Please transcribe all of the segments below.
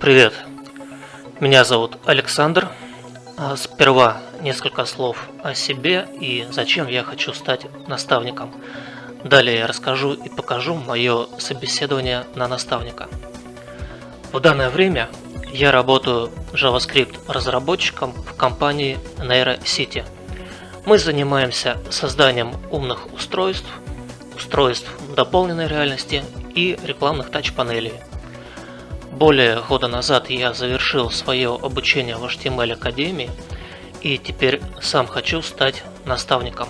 Привет, меня зовут Александр. А, сперва несколько слов о себе и зачем я хочу стать наставником. Далее я расскажу и покажу мое собеседование на наставника. В данное время я работаю JavaScript разработчиком в компании NeuroCity. Мы занимаемся созданием умных устройств, устройств дополненной реальности и рекламных тач-панелей. Более года назад я завершил свое обучение в HTML Академии и теперь сам хочу стать наставником.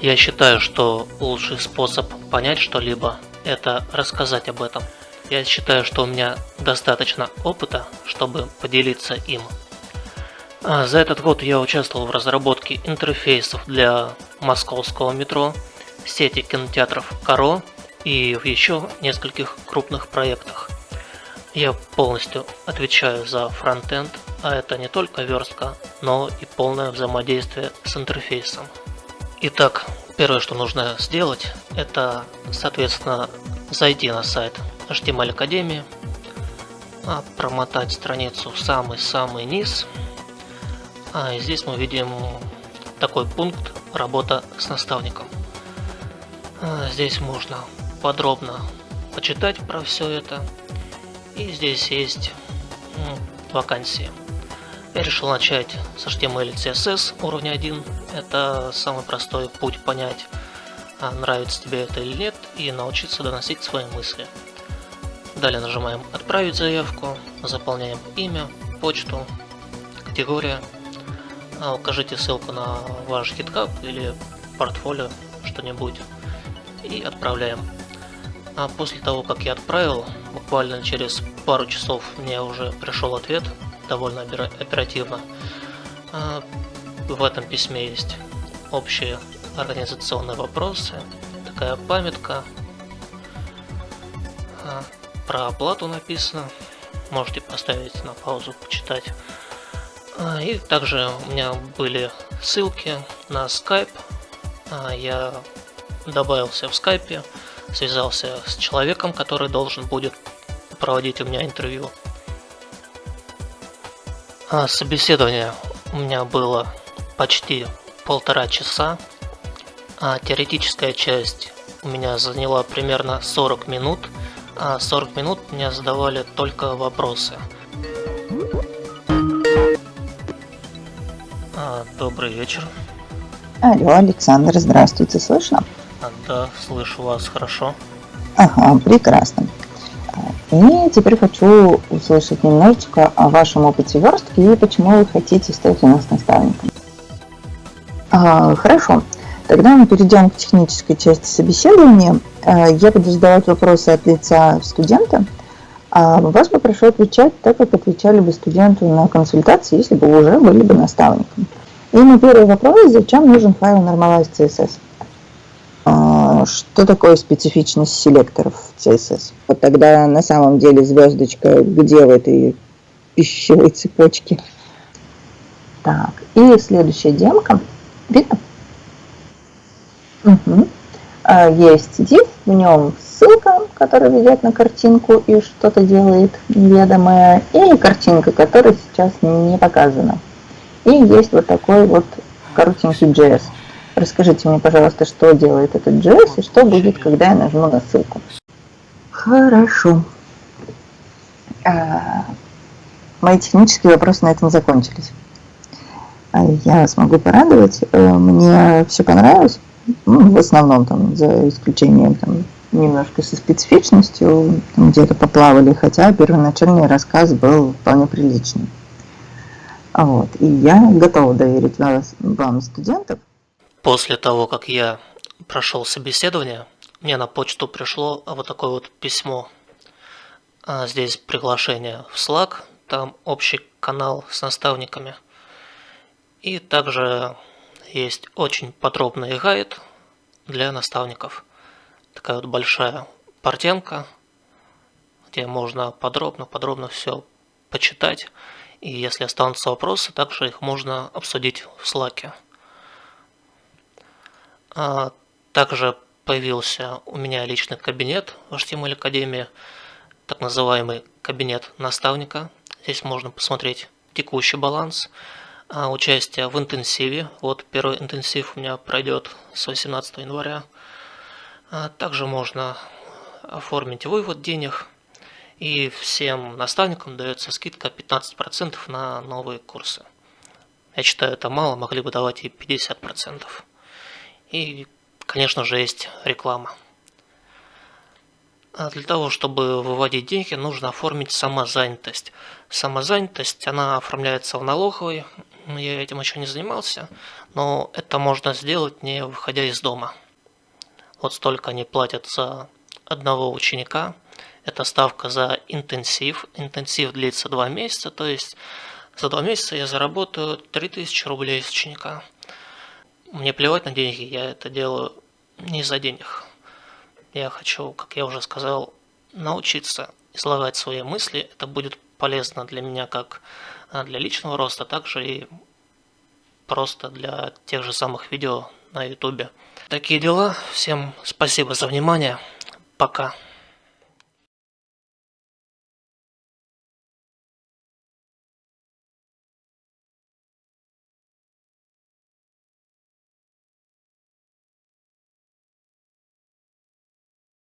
Я считаю, что лучший способ понять что-либо – это рассказать об этом. Я считаю, что у меня достаточно опыта, чтобы поделиться им. А за этот год я участвовал в разработке интерфейсов для московского метро, сети кинотеатров Каро и в еще нескольких крупных проектах. Я полностью отвечаю за фронтенд, а это не только верстка, но и полное взаимодействие с интерфейсом. Итак, первое, что нужно сделать, это, соответственно, зайти на сайт HTML Академии, промотать страницу в самый-самый низ. А здесь мы видим такой пункт «Работа с наставником». А, здесь можно подробно почитать про все это и здесь есть вакансии. Я решил начать с HTML и CSS уровня 1. Это самый простой путь понять, а, нравится тебе это или нет, и научиться доносить свои мысли. Далее нажимаем «Отправить заявку», заполняем имя, почту, категория, а, укажите ссылку на ваш GitHub или портфолио, что-нибудь, и отправляем. А после того, как я отправил, буквально через пару часов мне уже пришел ответ, довольно оперативно. А, в этом письме есть общие организационные вопросы, такая памятка, а, про оплату написано, можете поставить на паузу, почитать. А, и также у меня были ссылки на Skype, я добавился в Skype, связался с человеком, который должен будет проводить у меня интервью. А собеседование у меня было почти полтора часа, а теоретическая часть у меня заняла примерно 40 минут, а 40 минут мне задавали только вопросы. А, добрый вечер. Алло, Александр, здравствуйте, слышно? А, да, слышу вас хорошо. Ага, прекрасно. И теперь хочу услышать немножечко о вашем опыте верстки и почему вы хотите стать у нас наставником. А, хорошо, тогда мы перейдем к технической части собеседования. А, я буду задавать вопросы от лица студента. А вас попрошу отвечать так, как отвечали бы студенту на консультации, если бы уже были бы наставником. И мой первый вопрос, зачем нужен файл Normalize CSS? Что такое специфичность селекторов CSS? Вот тогда на самом деле звездочка где в этой пищевой цепочке? Так, и следующая демка. Видно? Угу. Есть div, в нем ссылка, которая ведет на картинку и что-то делает неведомое, и картинка, которая сейчас не показана. И есть вот такой вот коротенький JS. Расскажите мне, пожалуйста, что делает этот JS и что будет, когда я нажму на ссылку. Хорошо. А, мои технические вопросы на этом закончились. А я вас могу порадовать. Э, мне все понравилось. Ну, в основном, там, за исключением там, немножко со специфичностью, где-то поплавали, хотя первоначальный рассказ был вполне приличный. Вот. И я готова доверить вас, вам студентов. После того, как я прошел собеседование, мне на почту пришло вот такое вот письмо. А здесь приглашение в Slack, там общий канал с наставниками. И также есть очень подробный гайд для наставников. Такая вот большая портенка, где можно подробно-подробно все почитать. И если останутся вопросы, также их можно обсудить в Slack. А, также появился у меня личный кабинет в HTML Академии, так называемый кабинет наставника. Здесь можно посмотреть текущий баланс, а, участие в интенсиве. Вот первый интенсив у меня пройдет с 18 января. А, также можно оформить вывод денег. И всем наставникам дается скидка 15% на новые курсы. Я считаю, это мало, могли бы давать и 50%. И, конечно же, есть реклама. А для того, чтобы выводить деньги, нужно оформить самозанятость. Самозанятость, она оформляется в налоговой. Я этим еще не занимался, но это можно сделать, не выходя из дома. Вот столько они платят за одного ученика. Это ставка за интенсив. Интенсив длится 2 месяца, то есть за 2 месяца я заработаю 3000 рублей с ученика. Мне плевать на деньги, я это делаю не за денег. Я хочу, как я уже сказал, научиться излагать свои мысли. Это будет полезно для меня как а, для личного роста, также и просто для тех же самых видео на ютубе. Такие дела. Всем спасибо за внимание. Пока.